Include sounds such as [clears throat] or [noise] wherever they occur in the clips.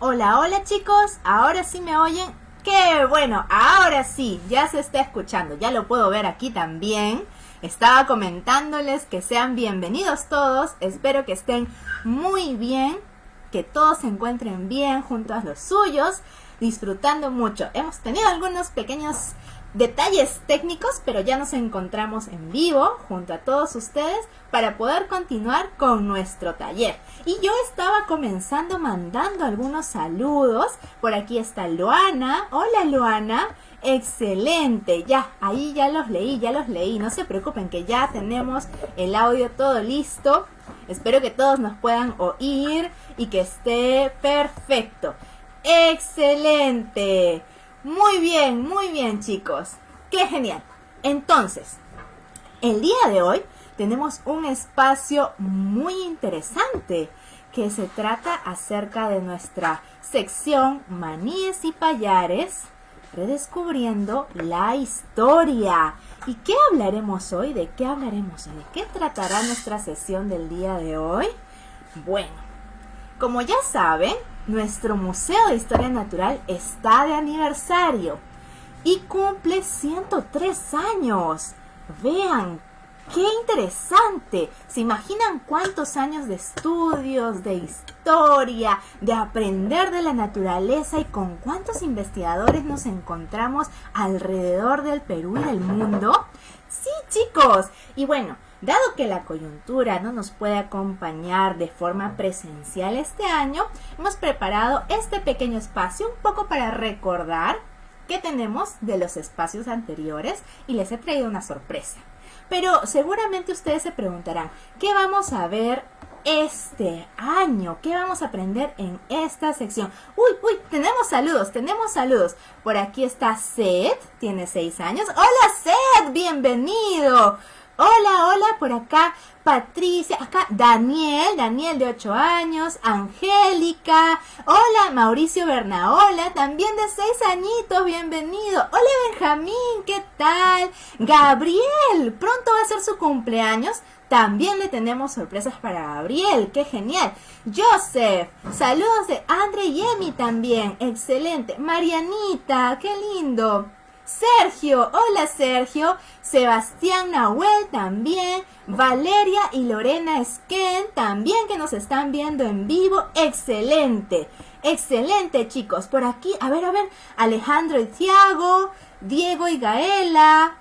Hola, hola chicos, ahora sí me oyen. ¡Qué bueno! Ahora sí, ya se está escuchando, ya lo puedo ver aquí también. Estaba comentándoles que sean bienvenidos todos, espero que estén muy bien, que todos se encuentren bien junto a los suyos, disfrutando mucho. Hemos tenido algunos pequeños detalles técnicos, pero ya nos encontramos en vivo junto a todos ustedes para poder continuar con nuestro taller. Y yo estaba comenzando mandando algunos saludos. Por aquí está Luana. Hola Luana. Excelente, ya, ahí ya los leí, ya los leí. No se preocupen que ya tenemos el audio todo listo. Espero que todos nos puedan oír y que esté perfecto. Excelente. Muy bien, muy bien chicos. Qué genial. Entonces, el día de hoy tenemos un espacio muy interesante que se trata acerca de nuestra sección Maníes y Payares, redescubriendo la historia. ¿Y qué hablaremos hoy? ¿De qué hablaremos hoy? ¿De qué tratará nuestra sesión del día de hoy? Bueno, como ya saben, nuestro Museo de Historia Natural está de aniversario y cumple 103 años. Vean, qué interesante. ¿Se imaginan cuántos años de estudios, de historia, de aprender de la naturaleza y con cuántos investigadores nos encontramos alrededor del Perú y del mundo? Sí, chicos. Y bueno, Dado que la coyuntura no nos puede acompañar de forma presencial este año, hemos preparado este pequeño espacio un poco para recordar qué tenemos de los espacios anteriores y les he traído una sorpresa. Pero seguramente ustedes se preguntarán, ¿qué vamos a ver este año? ¿Qué vamos a aprender en esta sección? Uy, uy, tenemos saludos, tenemos saludos. Por aquí está Seth, tiene seis años. Hola Seth, bienvenido. Hola, hola, por acá Patricia, acá Daniel, Daniel de 8 años, Angélica, hola Mauricio Bernaola, también de 6 añitos, bienvenido. Hola Benjamín, ¿qué tal? Gabriel, pronto va a ser su cumpleaños. También le tenemos sorpresas para Gabriel, qué genial. Joseph, saludos de Andre y Emi también, excelente. Marianita, qué lindo. Sergio, hola Sergio, Sebastián Nahuel también, Valeria y Lorena Esquen también que nos están viendo en vivo, excelente, excelente chicos, por aquí, a ver, a ver, Alejandro y Tiago, Diego y Gaela,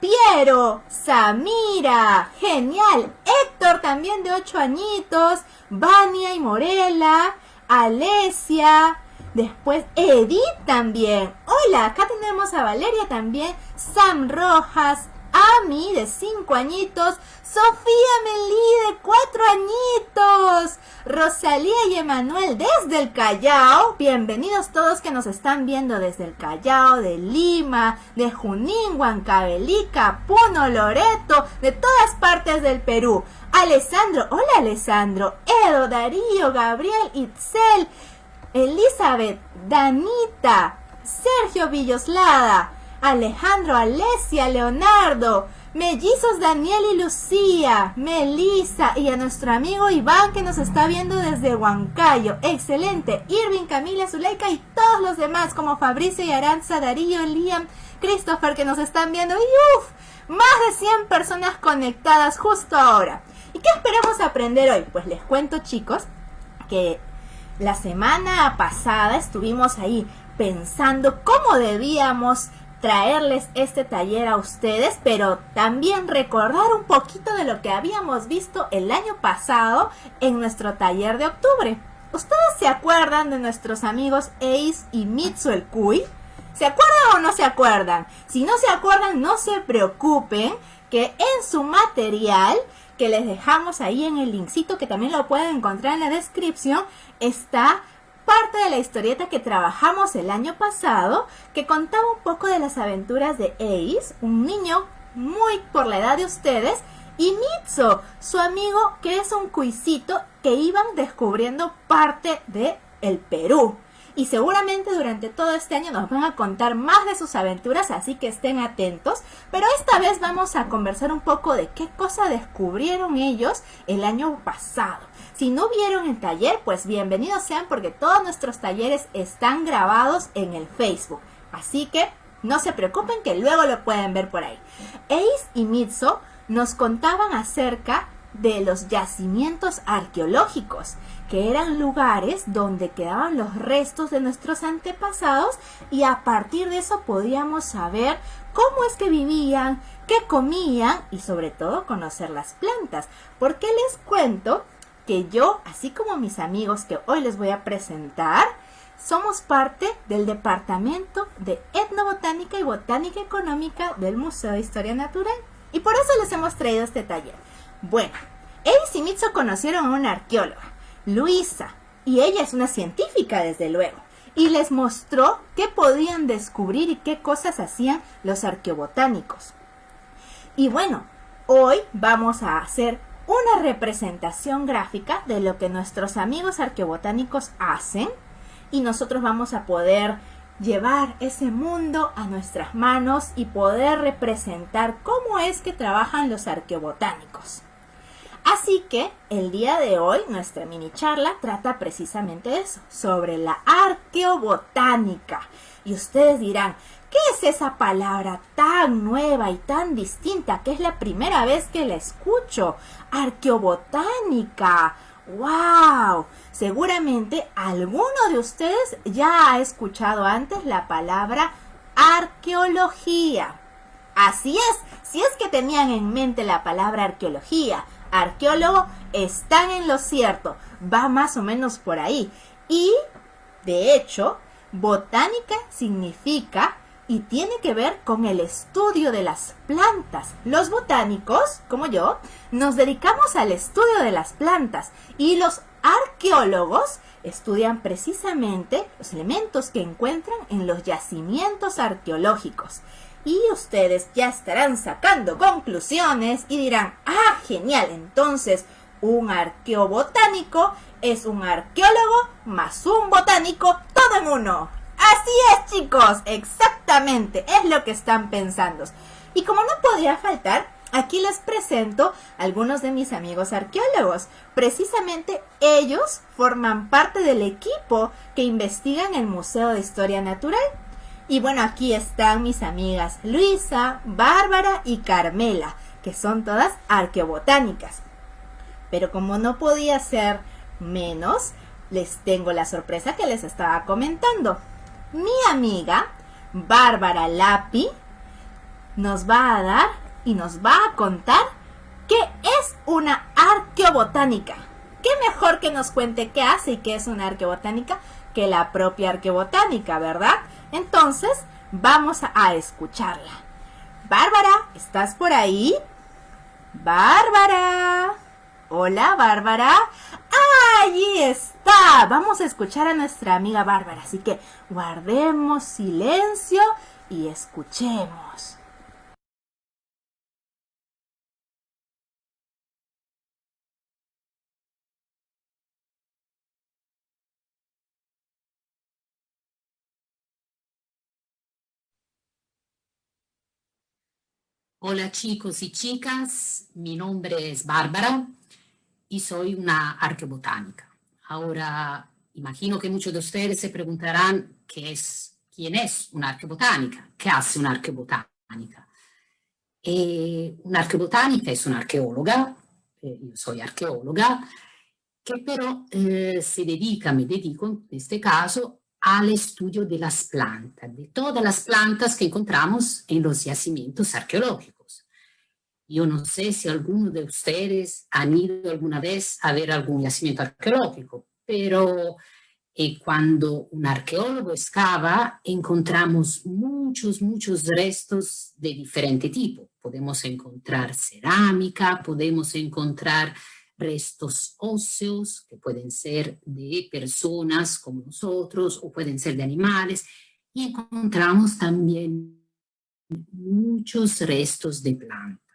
Piero, Samira, genial, Héctor también de 8 añitos, Vania y Morela, Alesia, Después Edith también. Hola, acá tenemos a Valeria también. Sam Rojas. Ami de 5 añitos. Sofía Melí de 4 añitos. Rosalía y Emanuel desde el Callao. Bienvenidos todos que nos están viendo desde el Callao, de Lima, de Junín, Huancavelica, Puno, Loreto, de todas partes del Perú. Alessandro, hola Alessandro, Edo, Darío, Gabriel, Itzel, Elizabeth, Danita, Sergio Villoslada, Alejandro, Alesia, Leonardo, Mellizos Daniel y Lucía, Melissa y a nuestro amigo Iván que nos está viendo desde Huancayo. Excelente. Irving, Camila, Zuleika y todos los demás como Fabricio y Aranza, Darío, Liam, Christopher que nos están viendo. Y uff, más de 100 personas conectadas justo ahora. ¿Y qué esperamos aprender hoy? Pues les cuento chicos que la semana pasada estuvimos ahí pensando cómo debíamos traerles este taller a ustedes, pero también recordar un poquito de lo que habíamos visto el año pasado en nuestro taller de octubre. ¿Ustedes se acuerdan de nuestros amigos Ace y Mitsu el Kui? ¿Se acuerdan o no se acuerdan? Si no se acuerdan, no se preocupen que en su material que les dejamos ahí en el linkcito que también lo pueden encontrar en la descripción, está parte de la historieta que trabajamos el año pasado, que contaba un poco de las aventuras de Ace, un niño muy por la edad de ustedes, y Mitsu, su amigo que es un cuisito que iban descubriendo parte de el Perú. Y seguramente durante todo este año nos van a contar más de sus aventuras, así que estén atentos. Pero esta vez vamos a conversar un poco de qué cosa descubrieron ellos el año pasado. Si no vieron el taller, pues bienvenidos sean porque todos nuestros talleres están grabados en el Facebook. Así que no se preocupen que luego lo pueden ver por ahí. Ace y Mitzo nos contaban acerca de los yacimientos arqueológicos, que eran lugares donde quedaban los restos de nuestros antepasados y a partir de eso podíamos saber cómo es que vivían, qué comían y sobre todo conocer las plantas. Porque les cuento que yo, así como mis amigos que hoy les voy a presentar, somos parte del Departamento de Etnobotánica y Botánica Económica del Museo de Historia Natural. Y por eso les hemos traído este taller. Bueno, Ace y Mitsu conocieron a una arqueóloga, Luisa, y ella es una científica desde luego, y les mostró qué podían descubrir y qué cosas hacían los arqueobotánicos. Y bueno, hoy vamos a hacer una representación gráfica de lo que nuestros amigos arqueobotánicos hacen y nosotros vamos a poder llevar ese mundo a nuestras manos y poder representar cómo es que trabajan los arqueobotánicos. Así que el día de hoy nuestra mini charla trata precisamente eso, sobre la arqueobotánica. Y ustedes dirán, ¿qué es esa palabra tan nueva y tan distinta que es la primera vez que la escucho? Arqueobotánica. ¡Wow! Seguramente alguno de ustedes ya ha escuchado antes la palabra arqueología. Así es, si es que tenían en mente la palabra arqueología, arqueólogo, están en lo cierto, va más o menos por ahí. Y, de hecho, botánica significa y tiene que ver con el estudio de las plantas. Los botánicos, como yo, nos dedicamos al estudio de las plantas y los arqueólogos estudian precisamente los elementos que encuentran en los yacimientos arqueológicos. Y ustedes ya estarán sacando conclusiones y dirán, ah, genial, entonces un arqueobotánico es un arqueólogo más un botánico, todo en uno. Así es, chicos, exactamente, es lo que están pensando. Y como no podía faltar, aquí les presento algunos de mis amigos arqueólogos. Precisamente ellos forman parte del equipo que investiga en el Museo de Historia Natural. Y bueno, aquí están mis amigas Luisa, Bárbara y Carmela, que son todas arqueobotánicas. Pero como no podía ser menos, les tengo la sorpresa que les estaba comentando mi amiga Bárbara Lapi nos va a dar y nos va a contar qué es una arqueobotánica. ¿Qué mejor que nos cuente qué hace y qué es una arqueobotánica que la propia arqueobotánica, verdad? Entonces, vamos a escucharla. Bárbara, ¿estás por ahí? Bárbara. Hola, Bárbara. Allí está. Vamos a escuchar a nuestra amiga Bárbara. Así que guardemos silencio y escuchemos. Hola chicos y chicas, mi nombre es Bárbara y soy una arqueobotánica. Ahora, imagino que muchos de ustedes se preguntarán qué es, quién es una arqueobotánica, qué hace una arqueobotánica. Eh, una arqueobotánica es una arqueóloga, eh, yo soy arqueóloga, que pero eh, dedica, me dedico en este caso, al estudio de las plantas, de todas las plantas que encontramos en los yacimientos arqueológicos. Yo no sé si alguno de ustedes han ido alguna vez a ver algún yacimiento arqueológico, pero eh, cuando un arqueólogo excava, encontramos muchos, muchos restos de diferente tipo. Podemos encontrar cerámica, podemos encontrar restos óseos, que pueden ser de personas como nosotros, o pueden ser de animales, y encontramos también muchos restos de plantas.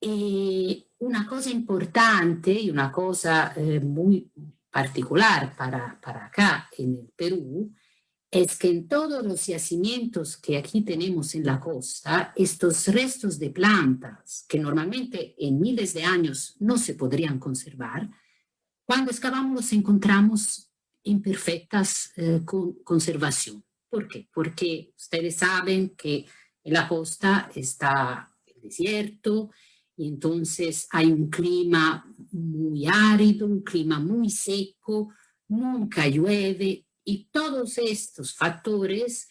E una cosa importante, una cosa eh, muy, particular para, para acá en el Perú es que en todos los yacimientos que aquí tenemos en la costa, estos restos de plantas que normalmente en miles de años no se podrían conservar, cuando excavamos los encontramos en perfectas eh, conservación. ¿Por qué? Porque ustedes saben que en la costa está el desierto y entonces hay un clima muy árido, un clima muy seco, nunca llueve y todos estos factores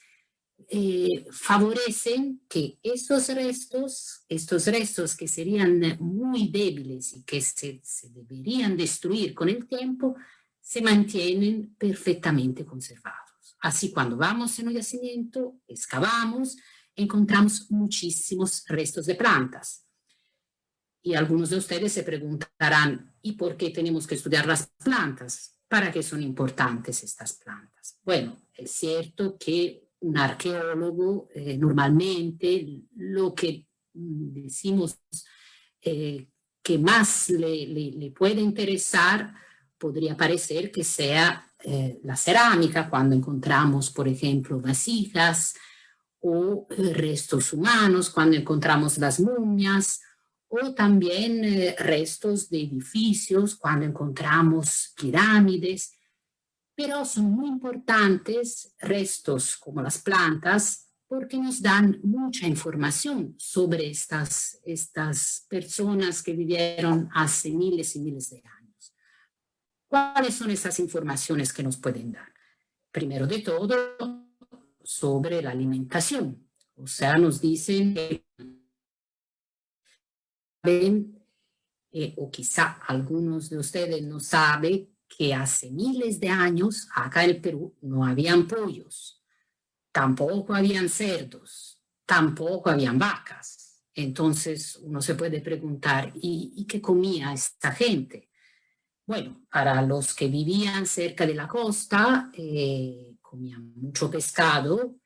eh, favorecen que estos restos, estos restos que serían muy débiles y que se, se deberían destruir con el tiempo, se mantienen perfectamente conservados. Así cuando vamos en un yacimiento, excavamos, encontramos muchísimos restos de plantas. Y algunos de ustedes se preguntarán, ¿y por qué tenemos que estudiar las plantas? ¿Para qué son importantes estas plantas? Bueno, es cierto que un arqueólogo eh, normalmente lo que mm, decimos eh, que más le, le, puede interesar podría parecer que sea eh, la cerámica, cuando encontramos, por ejemplo, vasijas o restos humanos, cuando encontramos las momias, o también eh, restos de edificios cuando encontramos pirámides, pero son muy importantes restos como las plantas porque nos dan mucha información sobre estas, estas personas que vivieron hace miles y miles de años. ¿Cuáles son esas informaciones que nos pueden dar? Primero de todo, sobre la alimentación. O sea, nos dicen que eh, o quizá algunos de ustedes no saben, que hace miles de años acá en el Perú no habían pollos, tampoco habían cerdos, tampoco habían vacas. Entonces uno se puede preguntar, ¿y, qué comía esta gente? Bueno, para los que vivían cerca de la costa, eh, comían mucho pescado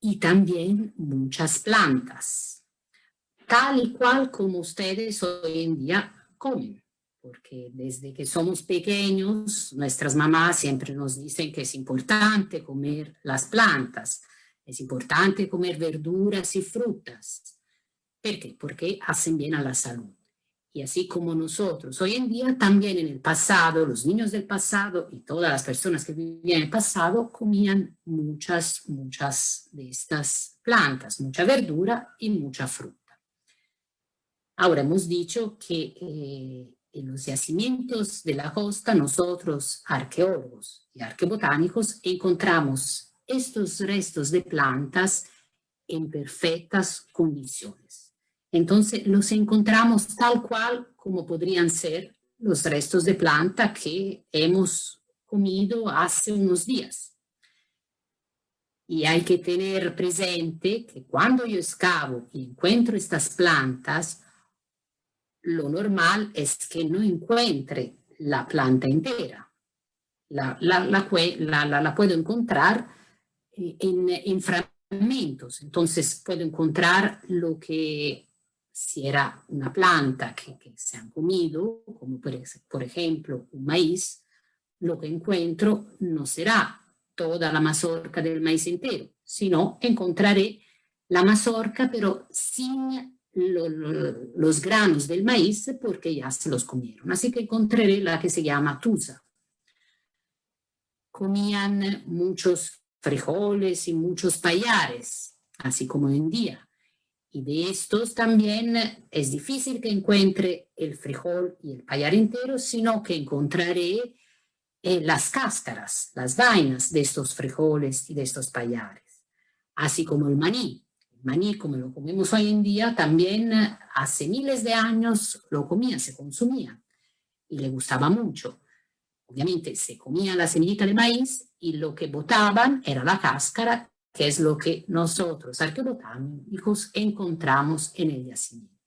y también muchas plantas tal y cual como ustedes hoy en día comen. Porque desde que somos pequeños, nuestras mamás siempre nos dicen que es importante comer las plantas, es importante comer verduras y frutas. ¿Por qué? Porque hacen bien a la salud. Y así como nosotros, hoy en día también en el pasado, los niños del pasado y todas las personas que vivían en el pasado comían muchas, muchas de estas plantas, mucha verdura y mucha fruta. Ahora, hemos dicho que eh, en los yacimientos de la costa, nosotros, arqueólogos y arqueobotánicos, encontramos estos restos de plantas en perfectas condiciones. Entonces, los encontramos tal cual como podrían ser los restos de planta que hemos comido hace unos días. Y hay que tener presente que cuando yo excavo y encuentro estas plantas, lo normal es que no encuentre la planta entera. La, la, la, puedo encontrar eh, en, fragmentos. Entonces puedo encontrar lo que si era una planta que, se han comido, como por, por ejemplo un maíz, lo que encuentro no será toda la mazorca del maíz entero, sino encontraré la mazorca pero sin los granos del maíz porque ya se los comieron. Así que encontré la que se llama tusa. Comían muchos frijoles y muchos payares, así como en día. Y de estos también es difícil que encuentre el frijol y el payar entero, sino que encontraré eh, las cáscaras, las vainas de estos frijoles y de estos payares, así como el maní maní como lo comemos hoy en día, también eh, hace miles de años lo comía, se consumía y le gustaba mucho. Obviamente se comía la semillita de maíz y lo que botaban era la cáscara, que es lo que nosotros arqueobotánicos encontramos en el yacimiento.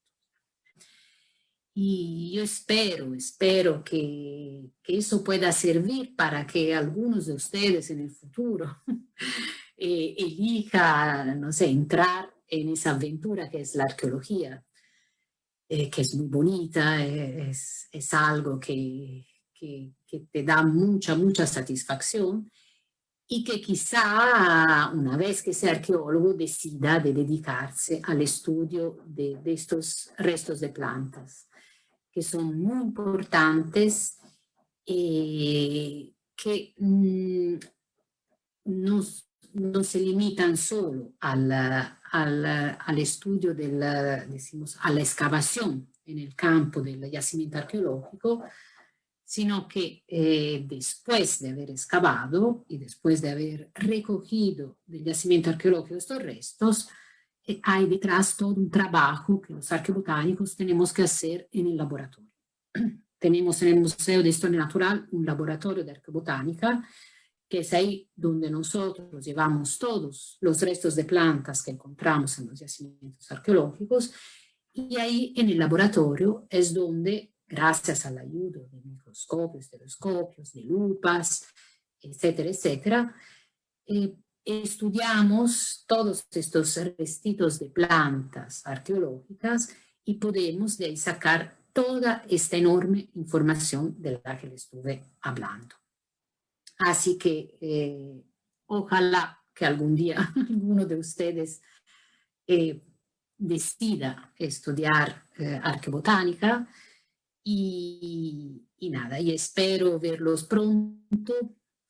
Y yo espero, espero que, eso pueda servir para que algunos de ustedes en el futuro [laughs] eh, elija, no sé, entrar en esa aventura que es la arqueología, eh, que es muy bonita, es, es algo que, que, te da mucha, mucha satisfacción y que quizá una vez que sea arqueólogo decida de dedicarse al estudio de, estos restos de plantas, que son muy importantes eh, que mmm, no, no, se limitan solo al, al, al estudio del, decimos, a la excavación en el campo del yacimiento arqueológico, sino que eh, después de haber excavado y después de haber recogido del yacimiento arqueológico estos restos, eh, hay detrás todo un trabajo que los arqueobotánicos tenemos que hacer en el laboratorio. [clears throat] tenemos en el Museo de Historia Natural un laboratorio de arqueobotánica, que es ahí donde nosotros llevamos todos los restos de plantas que encontramos en los yacimientos arqueológicos, y ahí en el laboratorio es donde gracias a la ayuda de microscopios, telescopios, de lupas, etcétera, etcétera, eh, estudiamos todos estos restitos de plantas arqueológicas y podemos de ahí sacar toda esta enorme información de la que les estuve hablando. Así que eh, ojalá que algún día [laughs] alguno de ustedes eh, decida estudiar eh, arqueobotánica y, nada, y espero verlos pronto,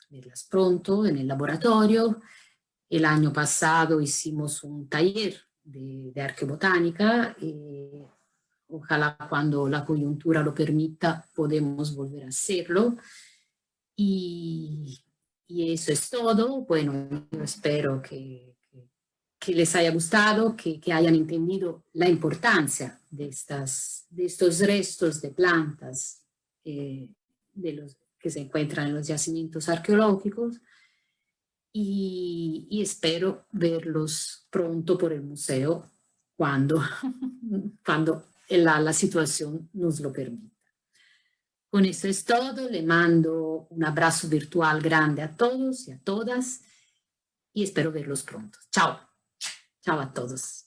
verlas pronto en el laboratorio. El año pasado hicimos un taller de, de arqueobotánica y ojalá cuando la coyuntura lo permita podemos volver a hacerlo. Y, eso es todo. Bueno, espero que, les haya gustado, que, hayan entendido la importancia de, estas, de estos restos de plantas eh, de los, que se encuentran en los yacimientos arqueológicos y, y espero verlos pronto por el museo cuando, [laughs] cuando la, la situación nos lo permita. Con eso es todo, le mando un abrazo virtual grande a todos y a todas y espero verlos pronto. Chao, chao a todos.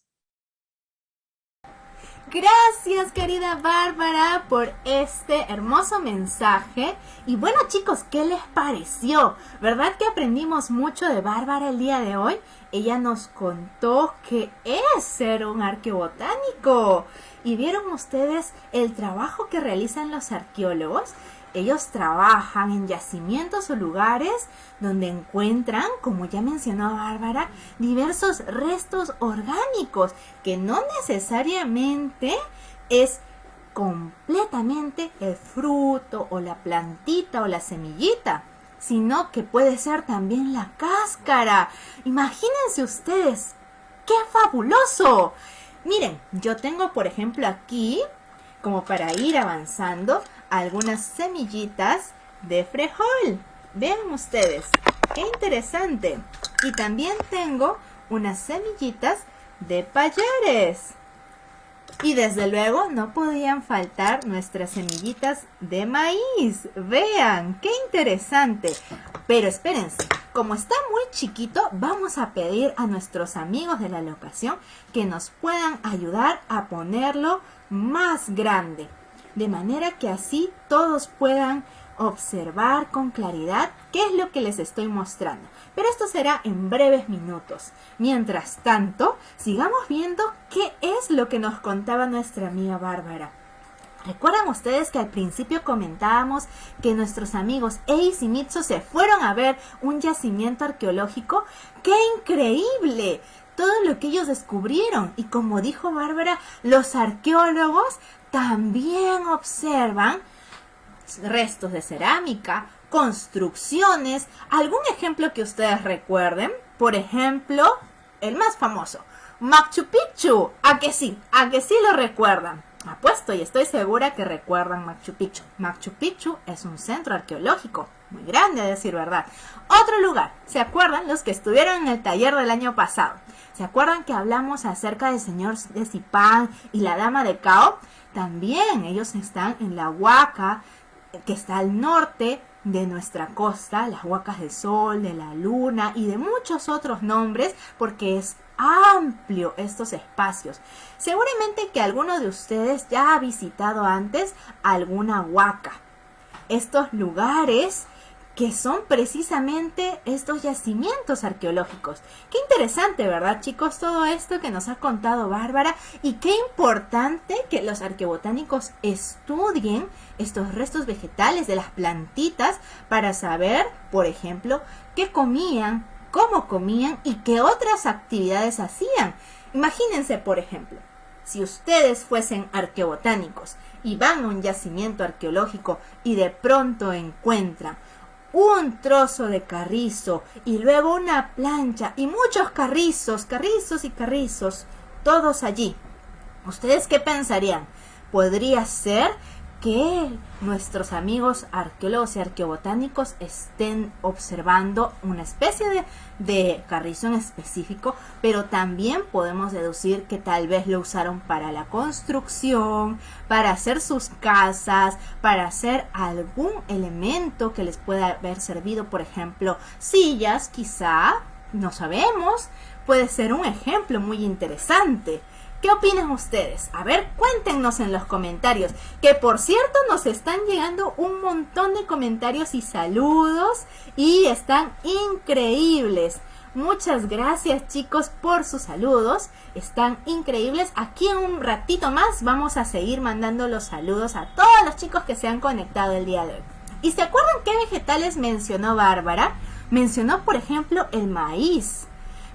Gracias querida Bárbara por este hermoso mensaje. Y bueno chicos, ¿qué les pareció? ¿Verdad que aprendimos mucho de Bárbara el día de hoy? Ella nos contó que es ser un arqueobotánico. ¿Y vieron ustedes el trabajo que realizan los arqueólogos? Ellos trabajan en yacimientos o lugares donde encuentran, como ya mencionó Bárbara, diversos restos orgánicos que no necesariamente es completamente el fruto o la plantita o la semillita, sino que puede ser también la cáscara. Imagínense ustedes, ¡qué fabuloso! Miren, yo tengo por ejemplo aquí, como para ir avanzando, algunas semillitas de frejol. Vean ustedes, qué interesante. Y también tengo unas semillitas de payares. Y desde luego no podían faltar nuestras semillitas de maíz. Vean, qué interesante. Pero espérense, como está muy chiquito, vamos a pedir a nuestros amigos de la locación que nos puedan ayudar a ponerlo más grande. De manera que así todos puedan observar con claridad qué es lo que les estoy mostrando. Pero esto será en breves minutos. Mientras tanto, sigamos viendo qué es lo que nos contaba nuestra amiga Bárbara. ¿Recuerdan ustedes que al principio comentábamos que nuestros amigos Ace y Mitsu se fueron a ver un yacimiento arqueológico? ¡Qué increíble! Todo lo que ellos descubrieron. Y como dijo Bárbara, los arqueólogos también observan restos de cerámica, construcciones, algún ejemplo que ustedes recuerden. Por ejemplo, el más famoso, Machu Picchu. ¿A que sí? ¿A que sí lo recuerdan? Apuesto y estoy segura que recuerdan Machu Picchu. Machu Picchu es un centro arqueológico muy grande, a decir verdad. Otro lugar, ¿se acuerdan los que estuvieron en el taller del año pasado? ¿Se acuerdan que hablamos acerca del señor de Zipán y la dama de Cao? También ellos están en la Huaca, que está al norte de nuestra costa, las Huacas del Sol, de la Luna y de muchos otros nombres, porque es amplio estos espacios. Seguramente que alguno de ustedes ya ha visitado antes alguna huaca. estos lugares que son precisamente estos yacimientos arqueológicos. Qué interesante, ¿verdad, chicos? Todo esto que nos ha contado Bárbara y qué importante que los arqueobotánicos estudien estos restos vegetales de las plantitas para saber, por ejemplo, qué comían, cómo comían y qué otras actividades hacían. Imagínense, por ejemplo, si ustedes fuesen arqueobotánicos y van a un yacimiento arqueológico y de pronto encuentran un trozo de carrizo y luego una plancha y muchos carrizos, carrizos y carrizos, todos allí. ¿Ustedes qué pensarían? ¿Podría ser que nuestros amigos arqueólogos y arqueobotánicos estén observando una especie de, carrizo en específico, pero también podemos deducir que tal vez lo usaron para la construcción, para hacer sus casas, para hacer algún elemento que les pueda haber servido, por ejemplo, sillas, quizá, no sabemos, puede ser un ejemplo muy interesante. ¿Qué opinan ustedes? A ver, cuéntenos en los comentarios. Que por cierto nos están llegando un montón de comentarios y saludos y están increíbles. Muchas gracias chicos por sus saludos. Están increíbles. Aquí en un ratito más vamos a seguir mandando los saludos a todos los chicos que se han conectado el día de hoy. ¿Y se acuerdan qué vegetales mencionó Bárbara? Mencionó por ejemplo el maíz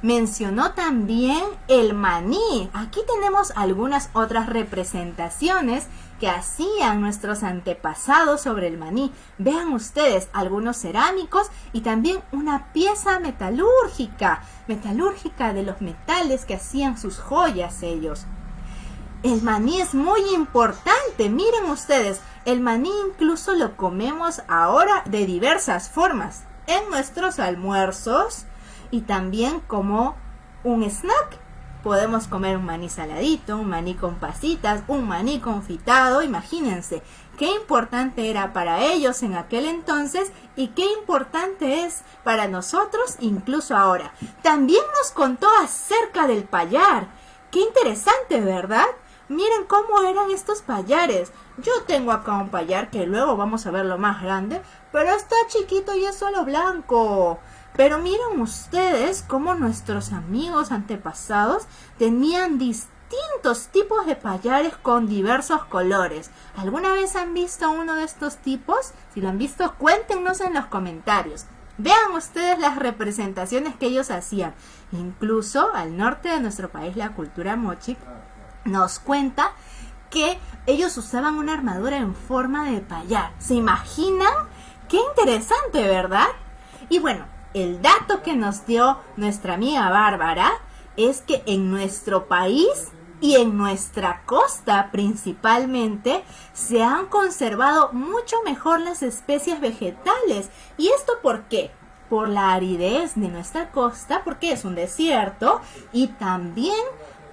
mencionó también el maní. Aquí tenemos algunas otras representaciones que hacían nuestros antepasados sobre el maní. Vean ustedes algunos cerámicos y también una pieza metalúrgica, metalúrgica de los metales que hacían sus joyas ellos. El maní es muy importante, miren ustedes, el maní incluso lo comemos ahora de diversas formas. En nuestros almuerzos, y también como un snack. Podemos comer un maní saladito, un maní con pasitas, un maní confitado, imagínense qué importante era para ellos en aquel entonces y qué importante es para nosotros incluso ahora. También nos contó acerca del payar. Qué interesante, ¿verdad? Miren cómo eran estos payares. Yo tengo acá un payar que luego vamos a verlo más grande, pero está chiquito y es solo blanco. Pero miren ustedes cómo nuestros amigos antepasados tenían distintos tipos de payares con diversos colores. ¿Alguna vez han visto uno de estos tipos? Si lo han visto, cuéntenos en los comentarios. Vean ustedes las representaciones que ellos hacían. Incluso al norte de nuestro país, la cultura mochi nos cuenta que ellos usaban una armadura en forma de payar. ¿Se imaginan? Qué interesante, ¿verdad? Y bueno, el dato que nos dio nuestra amiga Bárbara es que en nuestro país y en nuestra costa principalmente se han conservado mucho mejor las especies vegetales. ¿Y esto por qué? Por la aridez de nuestra costa, porque es un desierto, y también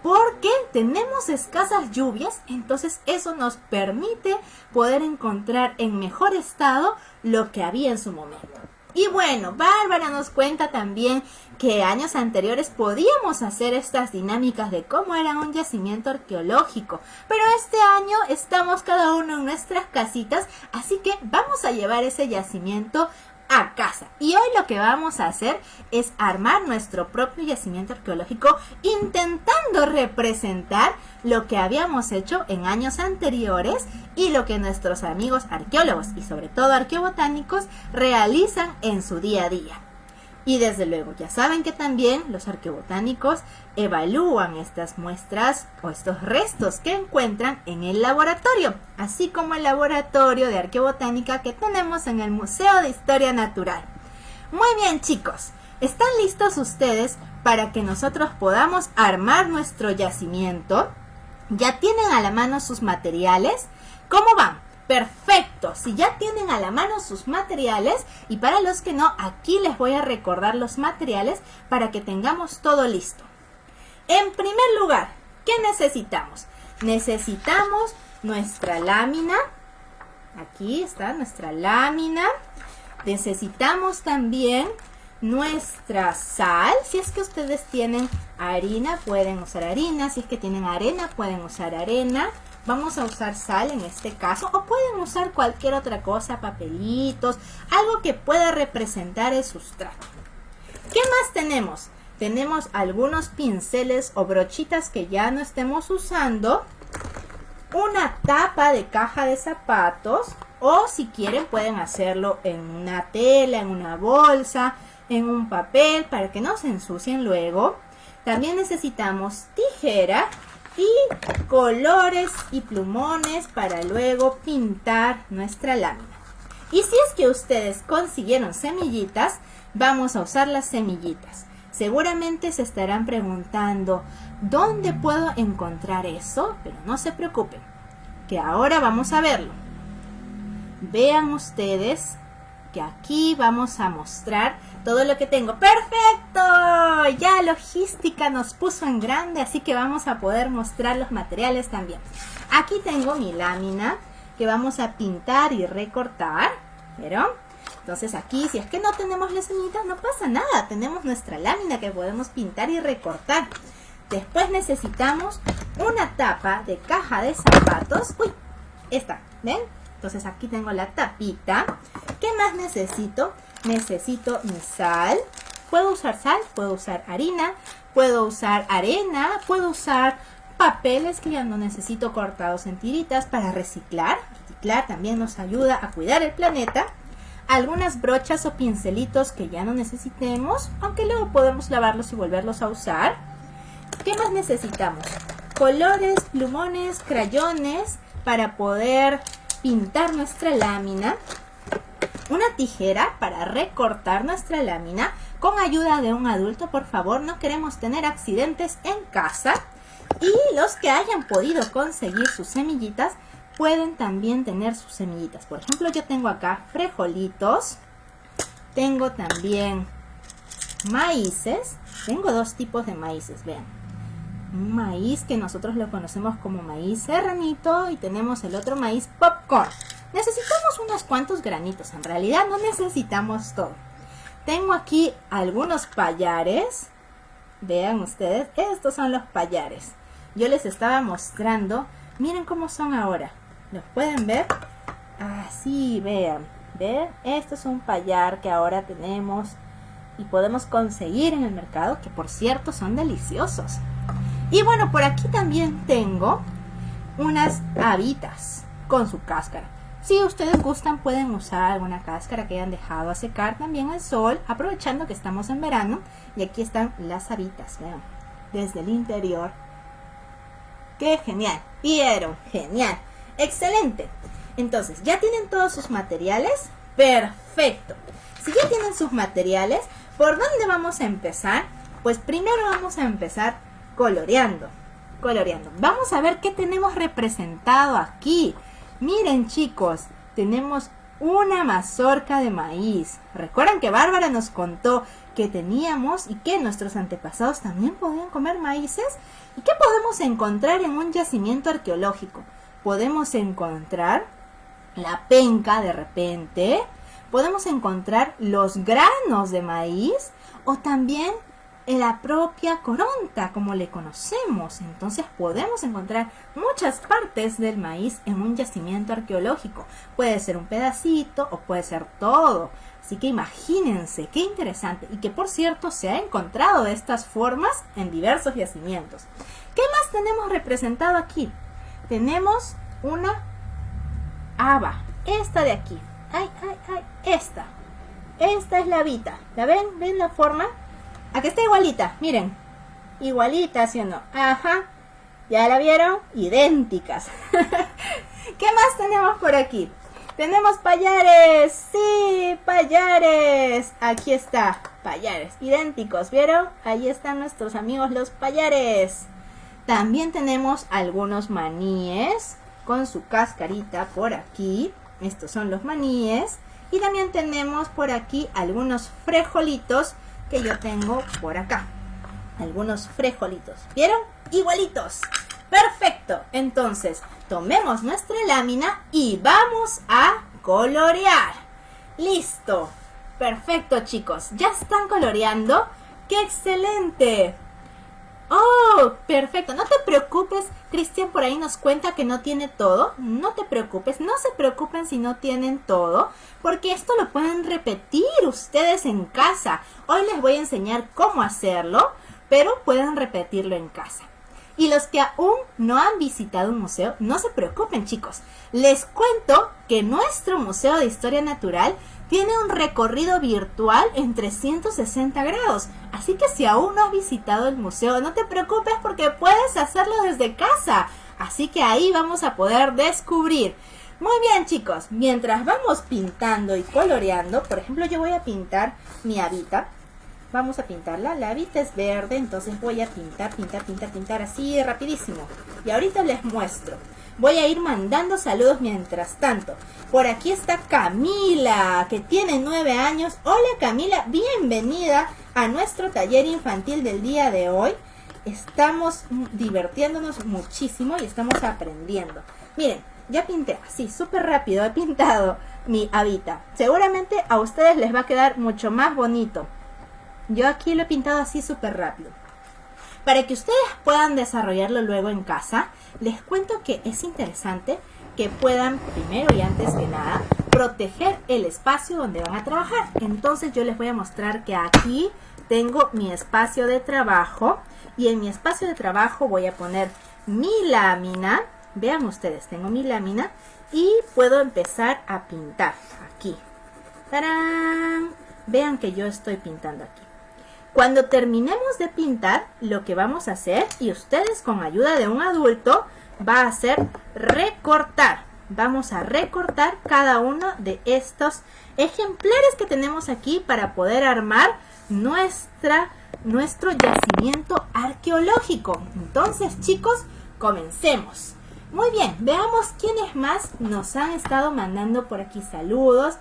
porque tenemos escasas lluvias, entonces eso nos permite poder encontrar en mejor estado lo que había en su momento. Y bueno, Bárbara nos cuenta también que años anteriores podíamos hacer estas dinámicas de cómo era un yacimiento arqueológico, pero este año estamos cada uno en nuestras casitas, así que vamos a llevar ese yacimiento a casa. Y hoy lo que vamos a hacer es armar nuestro propio yacimiento arqueológico intentando representar lo que habíamos hecho en años anteriores y lo que nuestros amigos arqueólogos y sobre todo arqueobotánicos realizan en su día a día. Y desde luego, ya saben que también los arqueobotánicos evalúan estas muestras o estos restos que encuentran en el laboratorio, así como el laboratorio de arqueobotánica que tenemos en el Museo de Historia Natural. Muy bien chicos, ¿están listos ustedes para que nosotros podamos armar nuestro yacimiento? ¿Ya tienen a la mano sus materiales? ¿Cómo van? Perfecto, si ya tienen a la mano sus materiales y para los que no, aquí les voy a recordar los materiales para que tengamos todo listo. En primer lugar, ¿qué necesitamos? Necesitamos nuestra lámina, aquí está nuestra lámina, necesitamos también nuestra sal, si es que ustedes tienen harina pueden usar harina, si es que tienen arena pueden usar arena, Vamos a usar sal en este caso o pueden usar cualquier otra cosa, papelitos, algo que pueda representar el sustrato. ¿Qué más tenemos? Tenemos algunos pinceles o brochitas que ya no estemos usando, una tapa de caja de zapatos o si quieren pueden hacerlo en una tela, en una bolsa, en un papel para que no se ensucien luego. También necesitamos tijera y colores y plumones para luego pintar nuestra lámina. Y si es que ustedes consiguieron semillitas, vamos a usar las semillitas. Seguramente se estarán preguntando, ¿dónde puedo encontrar eso? Pero no se preocupen, que ahora vamos a verlo. Vean ustedes que aquí vamos a mostrar todo lo que tengo. ¡Perfecto! Ya logística nos puso en grande, así que vamos a poder mostrar los materiales también. Aquí tengo mi lámina que vamos a pintar y recortar. ¿Vieron? Entonces aquí, si es que no tenemos las semillitas, no pasa nada. Tenemos nuestra lámina que podemos pintar y recortar. Después necesitamos una tapa de caja de zapatos. Uy, esta, ¿ven? Entonces aquí tengo la tapita. ¿Qué más necesito? Necesito mi sal. Puedo usar sal, puedo usar harina, puedo usar arena, puedo usar papeles que ya no necesito cortados en tiritas para reciclar. Reciclar también nos ayuda a cuidar el planeta. Algunas brochas o pincelitos que ya no necesitemos, aunque luego podemos lavarlos y volverlos a usar. ¿Qué más necesitamos? Colores, plumones, crayones para poder pintar nuestra lámina, una tijera para recortar nuestra lámina. Con ayuda de un adulto, por favor, no queremos tener accidentes en casa. Y los que hayan podido conseguir sus semillitas pueden también tener sus semillitas. Por ejemplo, yo tengo acá frijolitos, tengo también maíces, tengo dos tipos de maíces, vean un maíz que nosotros lo conocemos como maíz serranito y tenemos el otro maíz popcorn. Necesitamos unos cuantos granitos, en realidad no necesitamos todo. Tengo aquí algunos payares. Vean ustedes, estos son los payares. Yo les estaba mostrando, miren cómo son ahora. ¿Los pueden ver? Así, vean. ¿Ven? Esto es un payar que ahora tenemos y podemos conseguir en el mercado, que por cierto son deliciosos. Y bueno, por aquí también tengo unas habitas con su cáscara. Si ustedes gustan pueden usar alguna cáscara que hayan dejado a secar también al sol, aprovechando que estamos en verano. Y aquí están las habitas, vean, desde el interior. ¡Qué genial! ¿Vieron? Genial. Excelente. Entonces, ¿ya tienen todos sus materiales? Perfecto. Si ya tienen sus materiales, ¿por dónde vamos a empezar? Pues primero vamos a empezar coloreando, coloreando. Vamos a ver qué tenemos representado aquí. Miren chicos, tenemos una mazorca de maíz. ¿Recuerdan que Bárbara nos contó que teníamos y que nuestros antepasados también podían comer maíces? ¿Y qué podemos encontrar en un yacimiento arqueológico? Podemos encontrar la penca de repente, podemos encontrar los granos de maíz o también la propia coronta, como le conocemos. Entonces podemos encontrar muchas partes del maíz en un yacimiento arqueológico. Puede ser un pedacito o puede ser todo. Así que imagínense, qué interesante. Y que por cierto se ha encontrado de estas formas en diversos yacimientos. ¿Qué más tenemos representado aquí? Tenemos una haba. Esta de aquí. Ay, ay, ay. Esta. Esta es la habita. ¿La ven? ¿Ven la forma? Aquí está igualita, miren. Igualita, ¿sí o no? Ajá. ¿Ya la vieron? Idénticas. [laughs] ¿Qué más tenemos por aquí? Tenemos payares. Sí, payares. Aquí está, payares. Idénticos, ¿vieron? Ahí están nuestros amigos los payares. También tenemos algunos maníes con su cascarita por aquí. Estos son los maníes. Y también tenemos por aquí algunos frejolitos que yo tengo por acá. Algunos frijolitos. ¿Vieron? Igualitos. Perfecto. Entonces, tomemos nuestra lámina y vamos a colorear. Listo. Perfecto, chicos. Ya están coloreando. ¡Qué excelente! Oh, perfecto. No te preocupes. Cristian por ahí nos cuenta que no tiene todo. No te preocupes. No se preocupen si no tienen todo. Porque esto lo pueden repetir ustedes en casa. Hoy les voy a enseñar cómo hacerlo. Pero pueden repetirlo en casa. Y los que aún no han visitado un museo, no se preocupen chicos. Les cuento que nuestro Museo de Historia Natural tiene un recorrido virtual en 360 grados. Así que si aún no has visitado el museo, no te preocupes porque puedes hacerlo desde casa. Así que ahí vamos a poder descubrir. Muy bien chicos, mientras vamos pintando y coloreando, por ejemplo yo voy a pintar mi habita. Vamos a pintarla, la habita es verde, entonces voy a pintar, pintar, pintar, pintar así rapidísimo. Y ahorita les muestro. Voy a ir mandando saludos mientras tanto. Por aquí está Camila, que tiene nueve años. Hola Camila, bienvenida a nuestro taller infantil del día de hoy. Estamos divirtiéndonos muchísimo y estamos aprendiendo. Miren, ya pinté así, súper rápido, he pintado mi habita. Seguramente a ustedes les va a quedar mucho más bonito. Yo aquí lo he pintado así súper rápido. Para que ustedes puedan desarrollarlo luego en casa, les cuento que es interesante que puedan, primero y antes que nada, proteger el espacio donde van a trabajar. Entonces yo les voy a mostrar que aquí tengo mi espacio de trabajo y en mi espacio de trabajo voy a poner mi lámina. Vean ustedes, tengo mi lámina y puedo empezar a pintar aquí. Vean que yo estoy pintando aquí. Cuando terminemos de pintar, lo que vamos a hacer, y ustedes con ayuda de un adulto, va a ser recortar. Vamos a recortar cada uno de estos ejemplares que tenemos aquí para poder armar nuestra, nuestro yacimiento arqueológico. Entonces, chicos, comencemos. Muy bien, veamos quiénes más nos han estado mandando por aquí saludos.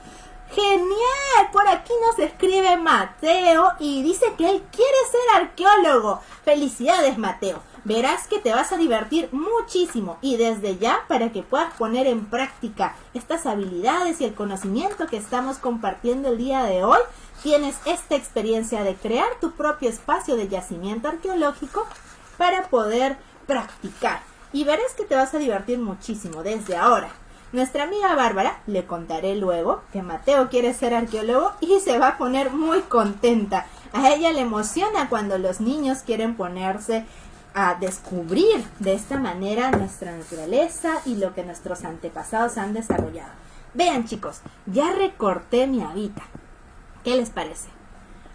Genial, por aquí nos escribe Mateo y dice que él quiere ser arqueólogo. Felicidades Mateo, verás que te vas a divertir muchísimo y desde ya para que puedas poner en práctica estas habilidades y el conocimiento que estamos compartiendo el día de hoy, tienes esta experiencia de crear tu propio espacio de yacimiento arqueológico para poder practicar y verás que te vas a divertir muchísimo desde ahora. Nuestra amiga Bárbara, le contaré luego que Mateo quiere ser arqueólogo y se va a poner muy contenta. A ella le emociona cuando los niños quieren ponerse a descubrir de esta manera nuestra naturaleza y lo que nuestros antepasados han desarrollado. Vean chicos, ya recorté mi habita. ¿Qué les parece?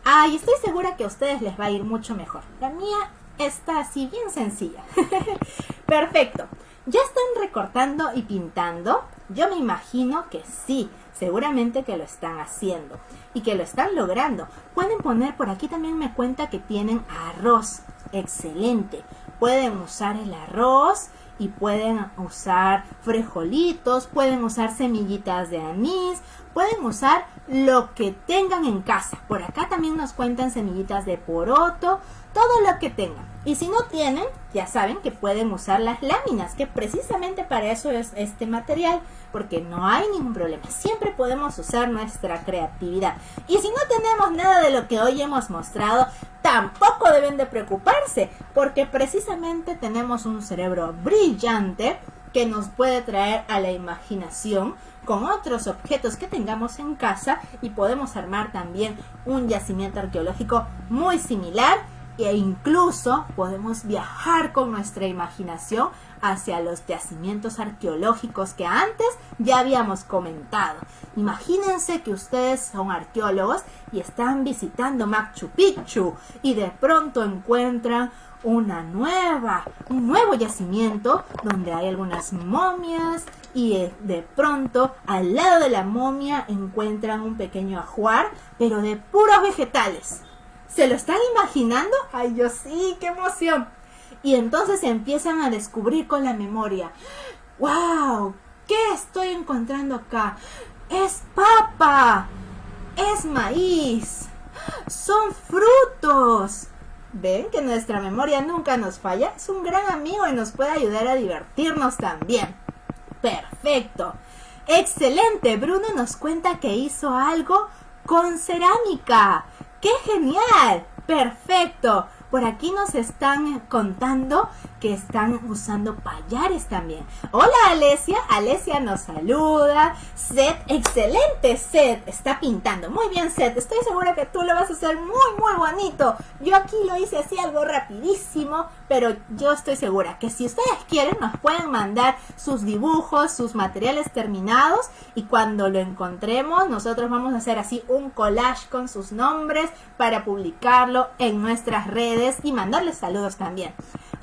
Ay, estoy segura que a ustedes les va a ir mucho mejor. La mía está así bien sencilla. [laughs] Perfecto. ¿Ya están recortando y pintando? Yo me imagino que sí, seguramente que lo están haciendo y que lo están logrando. Pueden poner por aquí también me cuenta que tienen arroz. Excelente. Pueden usar el arroz y pueden usar frijolitos, pueden usar semillitas de anís, pueden usar lo que tengan en casa. Por acá también nos cuentan semillitas de poroto, todo lo que tengan. Y si no tienen, ya saben que pueden usar las láminas, que precisamente para eso es este material, porque no hay ningún problema. Siempre podemos usar nuestra creatividad. Y si no tenemos nada de lo que hoy hemos mostrado, tampoco deben de preocuparse, porque precisamente tenemos un cerebro brillante que nos puede traer a la imaginación con otros objetos que tengamos en casa y podemos armar también un yacimiento arqueológico muy similar e incluso podemos viajar con nuestra imaginación hacia los yacimientos arqueológicos que antes ya habíamos comentado. Imagínense que ustedes son arqueólogos y están visitando Machu Picchu y de pronto encuentran una nueva, un nuevo yacimiento donde hay algunas momias y eh, de pronto al lado de la momia encuentran un pequeño ajuar, pero de puros vegetales. ¿Se lo están imaginando? Ay, yo sí, qué emoción. Y entonces empiezan a descubrir con la memoria. ¡Wow! ¿Qué estoy encontrando acá? Es papa. Es maíz. Son frutos. ¿Ven que nuestra memoria nunca nos falla? Es un gran amigo y nos puede ayudar a divertirnos también. Perfecto. Excelente. Bruno nos cuenta que hizo algo con cerámica. ¡Qué genial! Perfecto. Por aquí nos están contando que están usando payares también. Hola Alesia, Alesia nos saluda. Seth, excelente Seth, está pintando. Muy bien Seth, estoy segura que tú lo vas a hacer muy muy bonito. Yo aquí lo hice así algo rapidísimo, pero yo estoy segura que si ustedes quieren nos pueden mandar sus dibujos, sus materiales terminados y cuando lo encontremos nosotros vamos a hacer así un collage con sus nombres para publicarlo en nuestras redes y mandarles saludos también.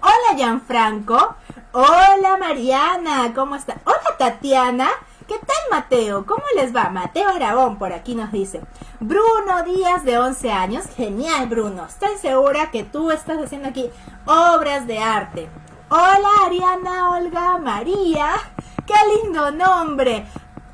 Hola Gianfranco, hola Mariana, ¿cómo está? Hola Tatiana, ¿Qué tal Mateo? ¿Cómo les va? Mateo Aragón por aquí nos dice. Bruno Díaz de 11 años. Genial Bruno. Estoy segura que tú estás haciendo aquí obras de arte. Hola Ariana, Olga, María. ¡Qué lindo nombre!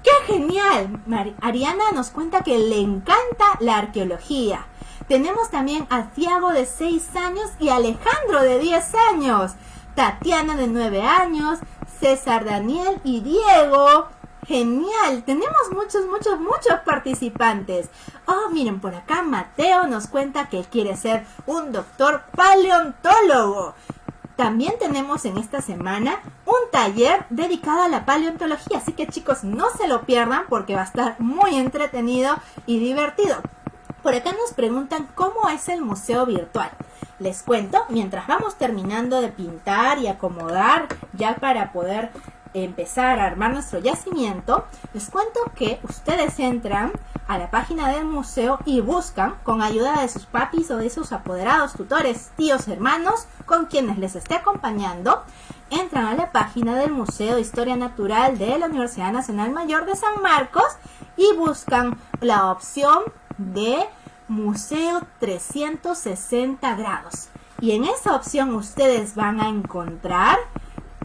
¡Qué genial! Ariana nos cuenta que le encanta la arqueología. Tenemos también a Tiago de 6 años y Alejandro de 10 años. Tatiana de 9 años, César Daniel y Diego. Genial, tenemos muchos, muchos, muchos participantes. Oh, miren, por acá Mateo nos cuenta que quiere ser un doctor paleontólogo. También tenemos en esta semana un taller dedicado a la paleontología, así que chicos no se lo pierdan porque va a estar muy entretenido y divertido. Por acá nos preguntan cómo es el museo virtual. Les cuento, mientras vamos terminando de pintar y acomodar ya para poder empezar a armar nuestro yacimiento, les cuento que ustedes entran a la página del museo y buscan con ayuda de sus papis o de sus apoderados, tutores, tíos, hermanos, con quienes les esté acompañando, entran a la página del Museo de Historia Natural de la Universidad Nacional Mayor de San Marcos y buscan la opción de Museo 360 grados. Y en esa opción ustedes van a encontrar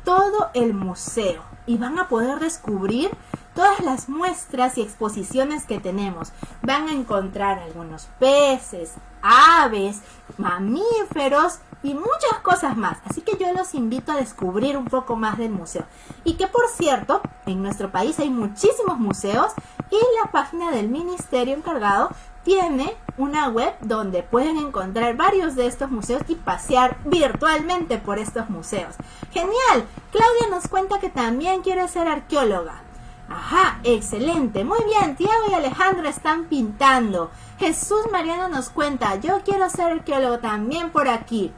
todo el museo y van a poder descubrir todas las muestras y exposiciones que tenemos. Van a encontrar algunos peces, aves, mamíferos y muchas cosas más. Así que yo los invito a descubrir un poco más del museo. Y que por cierto, en nuestro país hay muchísimos museos y la página del ministerio encargado tiene una web donde pueden encontrar varios de estos museos y pasear virtualmente por estos museos. ¡Genial! Claudia nos cuenta que también quiere ser arqueóloga. Ajá, excelente. Muy bien, Tiago y Alejandro están pintando. Jesús Mariano nos cuenta, yo quiero ser arqueólogo también por aquí.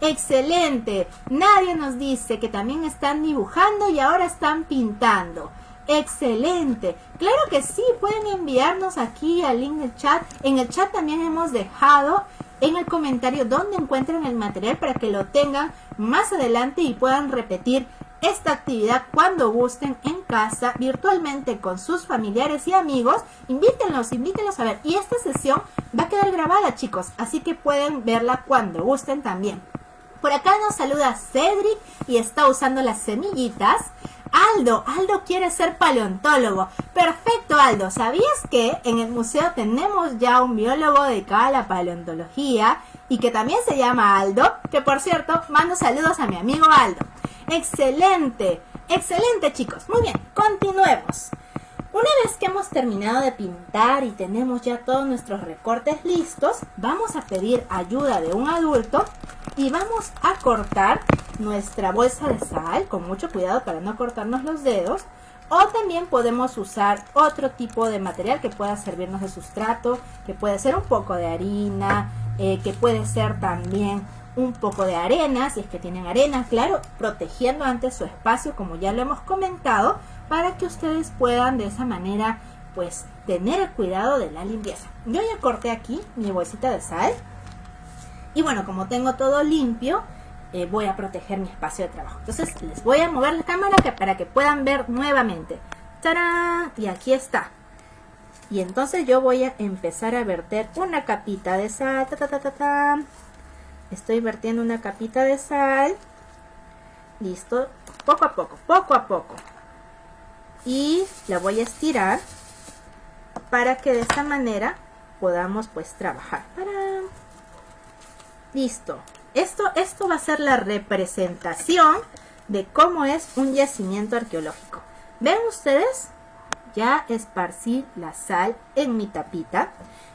Excelente. Nadie nos dice que también están dibujando y ahora están pintando. Excelente. Claro que sí, pueden enviarnos aquí al link del chat. En el chat también hemos dejado en el comentario donde encuentran el material para que lo tengan más adelante y puedan repetir esta actividad cuando gusten en casa, virtualmente con sus familiares y amigos. Invítenlos, invítenlos a ver. Y esta sesión va a quedar grabada, chicos, así que pueden verla cuando gusten también. Por acá nos saluda Cedric y está usando las semillitas. Aldo, Aldo quiere ser paleontólogo. Perfecto, Aldo. ¿Sabías que en el museo tenemos ya un biólogo dedicado a la paleontología y que también se llama Aldo? Que por cierto, mando saludos a mi amigo Aldo. Excelente, excelente chicos. Muy bien, continuemos. Una vez que hemos terminado de pintar y tenemos ya todos nuestros recortes listos, vamos a pedir ayuda de un adulto y vamos a cortar nuestra bolsa de sal con mucho cuidado para no cortarnos los dedos. O también podemos usar otro tipo de material que pueda servirnos de sustrato que puede ser un poco de harina eh, que puede ser también un poco de arena si es que tienen arena claro protegiendo antes su espacio como ya lo hemos comentado para que ustedes puedan de esa manera pues tener el cuidado de la limpieza. Yo ya corté aquí mi bolsita de sal y bueno como tengo todo limpio eh, voy a proteger mi espacio de trabajo. Entonces les voy a mover la cámara para que puedan ver nuevamente. ¡Tarán! Y aquí está. Y entonces yo voy a empezar a verter una capita de sal. Estoy vertiendo una capita de sal. Listo. Poco a poco, poco a poco. Y la voy a estirar para que de esta manera podamos pues trabajar. Listo. Esto, esto va a ser la representación de cómo es un yacimiento arqueológico. ¿Ven ustedes? ya esparcí la sal en mi tapita.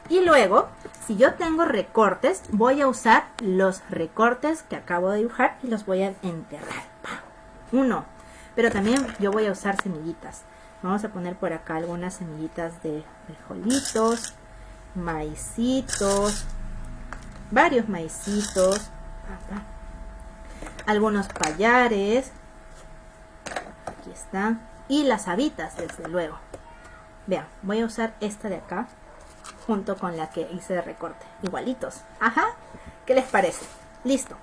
Y luego, si yo tengo recortes, voy a usar los recortes que acabo de dibujar y los voy a enterrar. Uno. Pero también yo voy a usar semillitas. Vamos a poner por acá algunas semillitas de frijolitos, maicitos, varios maicitos, algunos payares, aquí están, y las habitas desde luego. Vean, voy a usar esta de acá junto con la que hice de recorte, igualitos. Ajá, ¿qué les parece? Listo.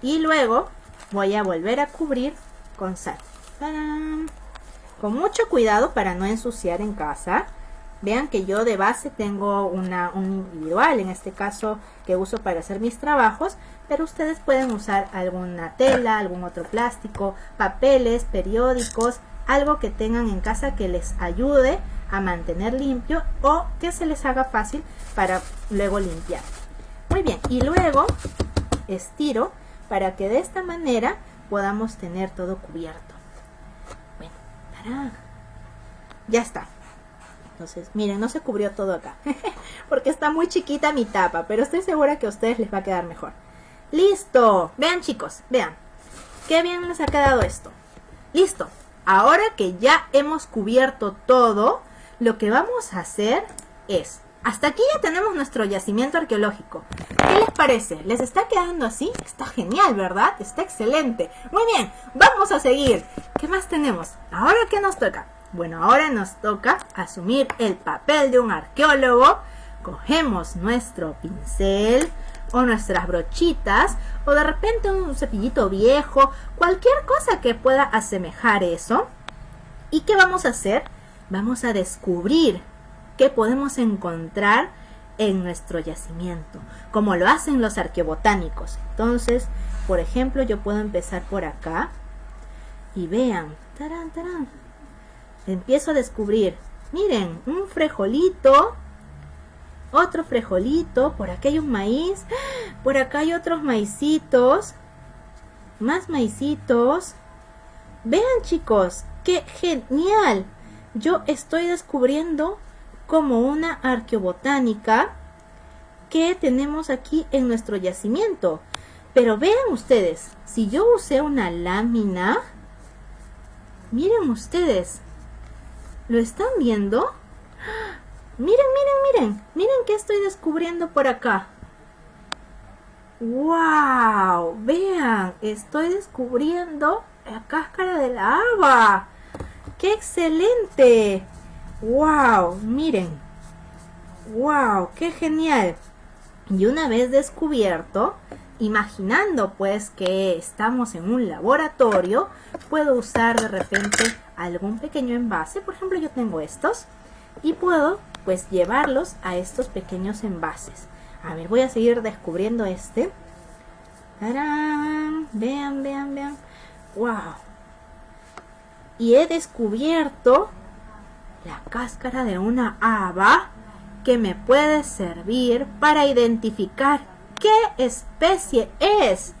Y luego voy a volver a cubrir con sal. Con mucho cuidado para no ensuciar en casa. Vean que yo de base tengo una, un individual, en este caso que uso para hacer mis trabajos, pero ustedes pueden usar alguna tela, algún otro plástico, papeles, periódicos, algo que tengan en casa que les ayude a mantener limpio o que se les haga fácil para luego limpiar. Muy bien, y luego estiro para que de esta manera podamos tener todo cubierto. Bueno, ya está. Entonces, miren, no se cubrió todo acá, [laughs] porque está muy chiquita mi tapa, pero estoy segura que a ustedes les va a quedar mejor. ¡Listo! Vean chicos, vean. Qué bien les ha quedado esto. ¡Listo! Ahora que ya hemos cubierto todo, lo que vamos a hacer es... Hasta aquí ya tenemos nuestro yacimiento arqueológico. ¿Qué les parece? ¿Les está quedando así? Está genial, ¿verdad? Está excelente. Muy bien, vamos a seguir. ¿Qué más tenemos? ¿Ahora qué nos toca? Bueno, ahora nos toca asumir el papel de un arqueólogo. Cogemos nuestro pincel o nuestras brochitas o de repente un cepillito viejo, cualquier cosa que pueda asemejar eso. ¿Y qué vamos a hacer? Vamos a descubrir qué podemos encontrar en nuestro yacimiento, como lo hacen los arqueobotánicos. Entonces, por ejemplo, yo puedo empezar por acá y vean, tarán, tarán, empiezo a descubrir, miren, un frejolito, otro frejolito, por acá hay un maíz, por acá hay otros maicitos, más maicitos. Vean chicos, qué genial. Yo estoy descubriendo como una arqueobotánica que tenemos aquí en nuestro yacimiento. Pero vean ustedes, si yo usé una lámina, miren ustedes, ¿Lo están viendo? Miren, miren, miren. Miren qué estoy descubriendo por acá. ¡Wow! Vean, estoy descubriendo la cáscara de la haba. ¡Qué excelente! ¡Wow! Miren. ¡Wow! ¡Qué genial! Y una vez descubierto, imaginando pues que estamos en un laboratorio, puedo usar de repente algún pequeño envase, por ejemplo yo tengo estos, y puedo pues llevarlos a estos pequeños envases. A ver, voy a seguir descubriendo este. Vean, vean, vean. ¡Wow! Y he descubierto la cáscara de una haba que me puede servir para identificar qué especie es.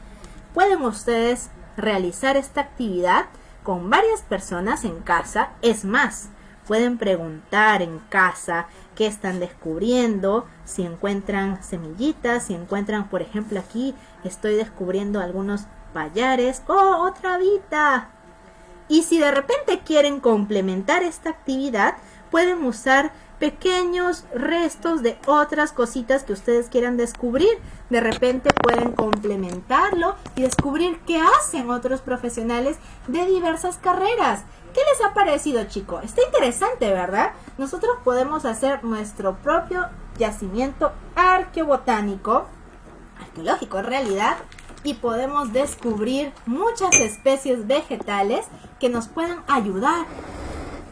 Pueden ustedes realizar esta actividad con varias personas en casa. Es más, pueden preguntar en casa qué están descubriendo, si encuentran semillitas, si encuentran, por ejemplo, aquí estoy descubriendo algunos payares. ¡Oh, otra vida! Y si de repente quieren complementar esta actividad, pueden usar pequeños restos de otras cositas que ustedes quieran descubrir. De repente pueden complementarlo y descubrir qué hacen otros profesionales de diversas carreras. ¿Qué les ha parecido, chico? Está interesante, ¿verdad? Nosotros podemos hacer nuestro propio yacimiento arqueobotánico, arqueológico en realidad, y podemos descubrir muchas especies vegetales que nos puedan ayudar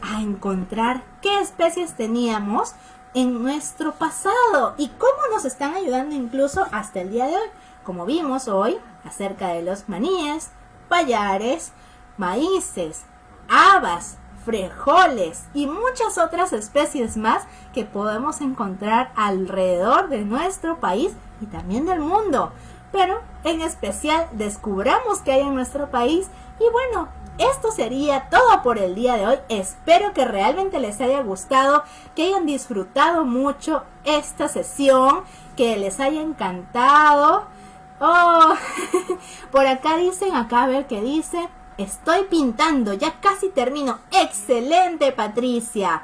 a encontrar qué especies teníamos en nuestro pasado y cómo nos están ayudando incluso hasta el día de hoy, como vimos hoy acerca de los maníes, payares, maíces, habas, frijoles y muchas otras especies más que podemos encontrar alrededor de nuestro país y también del mundo. pero en especial descubramos qué hay en nuestro país y bueno, esto sería todo por el día de hoy. Espero que realmente les haya gustado, que hayan disfrutado mucho esta sesión, que les haya encantado. Oh, [laughs] por acá dicen, acá a ver qué dice. Estoy pintando, ya casi termino. Excelente, Patricia.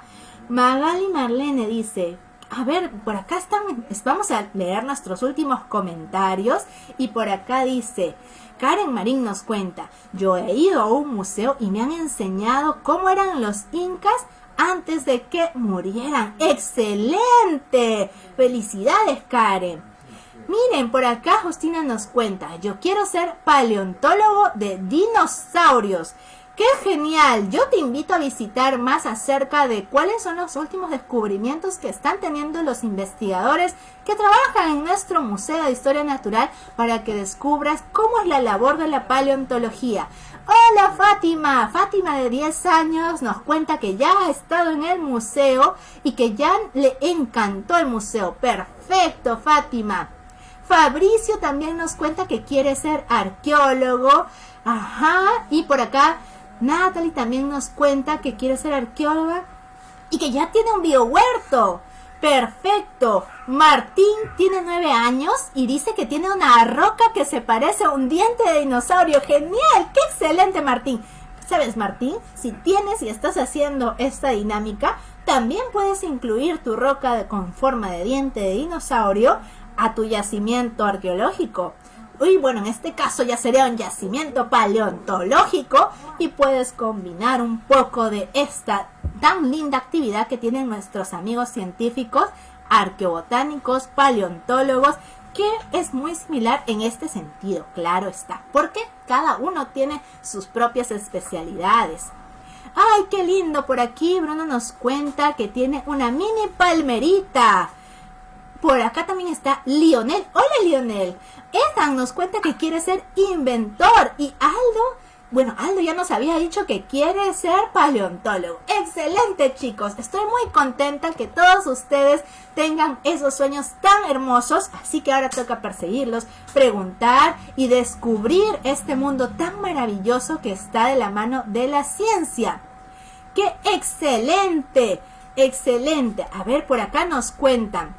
Magali Marlene dice, a ver, por acá están, vamos a leer nuestros últimos comentarios y por acá dice, Karen Marín nos cuenta, yo he ido a un museo y me han enseñado cómo eran los incas antes de que murieran. ¡Excelente! Felicidades, Karen. Miren, por acá Justina nos cuenta, yo quiero ser paleontólogo de dinosaurios. ¡Qué genial! Yo te invito a visitar más acerca de cuáles son los últimos descubrimientos que están teniendo los investigadores que trabajan en nuestro Museo de Historia Natural para que descubras cómo es la labor de la paleontología. Hola Fátima, Fátima de 10 años nos cuenta que ya ha estado en el museo y que ya le encantó el museo. Perfecto Fátima. Fabricio también nos cuenta que quiere ser arqueólogo. Ajá, y por acá Natalie también nos cuenta que quiere ser arqueóloga y que ya tiene un biohuerto. Perfecto. Martín tiene nueve años y dice que tiene una roca que se parece a un diente de dinosaurio. Genial. Qué excelente, Martín. ¿Sabes, Martín? Si tienes y estás haciendo esta dinámica, también puedes incluir tu roca con forma de diente de dinosaurio a tu yacimiento arqueológico. Y bueno, en este caso ya sería un yacimiento paleontológico y puedes combinar un poco de esta tan linda actividad que tienen nuestros amigos científicos, arqueobotánicos, paleontólogos, que es muy similar en este sentido, claro está, porque cada uno tiene sus propias especialidades. ¡Ay, qué lindo! Por aquí Bruno nos cuenta que tiene una mini palmerita. Por acá también está Lionel. Hola Lionel. Ethan nos cuenta que quiere ser inventor. Y Aldo, bueno, Aldo ya nos había dicho que quiere ser paleontólogo. Excelente chicos. Estoy muy contenta que todos ustedes tengan esos sueños tan hermosos. Así que ahora toca perseguirlos, preguntar y descubrir este mundo tan maravilloso que está de la mano de la ciencia. ¡Qué excelente! Excelente. A ver, por acá nos cuentan.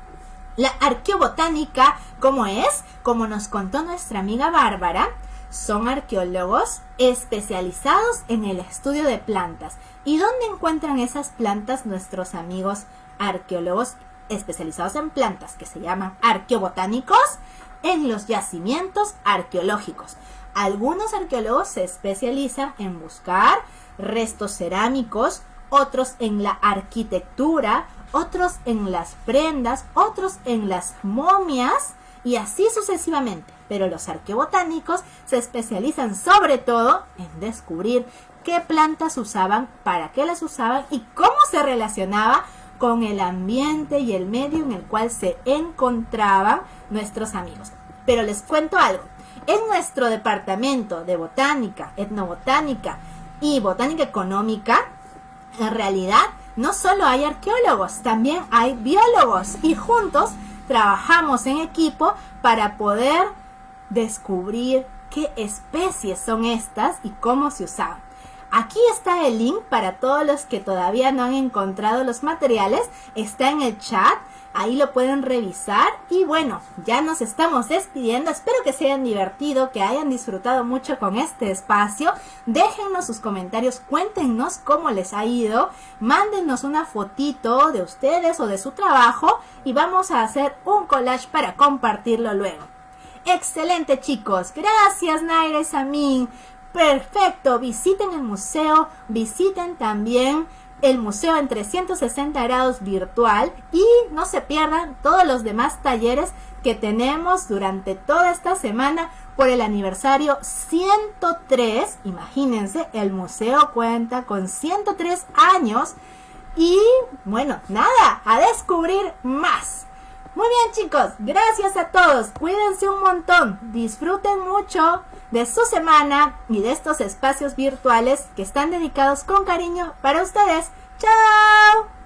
La arqueobotánica, ¿cómo es? Como nos contó nuestra amiga Bárbara, son arqueólogos especializados en el estudio de plantas. ¿Y dónde encuentran esas plantas nuestros amigos arqueólogos especializados en plantas, que se llaman arqueobotánicos? En los yacimientos arqueológicos. Algunos arqueólogos se especializan en buscar restos cerámicos, otros en la arquitectura, otros en las prendas, otros en las momias y así sucesivamente. Pero los arqueobotánicos se especializan sobre todo en descubrir qué plantas usaban, para qué las usaban y cómo se relacionaba con el ambiente y el medio en el cual se encontraban nuestros amigos. Pero les cuento algo. En nuestro departamento de botánica, etnobotánica y botánica económica, en realidad no solo hay arqueólogos, también hay biólogos y juntos trabajamos en equipo para poder descubrir qué especies son estas y cómo se usaban. Aquí está el link para todos los que todavía no han encontrado los materiales. Está en el chat Ahí lo pueden revisar. Y bueno, ya nos estamos despidiendo. Espero que se hayan divertido, que hayan disfrutado mucho con este espacio. Déjennos sus comentarios, cuéntenos cómo les ha ido. Mándenos una fotito de ustedes o de su trabajo y vamos a hacer un collage para compartirlo luego. Excelente chicos, gracias Naira y Samin. Perfecto, visiten el museo, visiten también el museo en 360 grados virtual y no se pierdan todos los demás talleres que tenemos durante toda esta semana por el aniversario 103. Imagínense, el museo cuenta con 103 años y bueno, nada, a descubrir más. Muy bien chicos, gracias a todos, cuídense un montón, disfruten mucho de su semana y de estos espacios virtuales que están dedicados con cariño para ustedes. ¡Chao!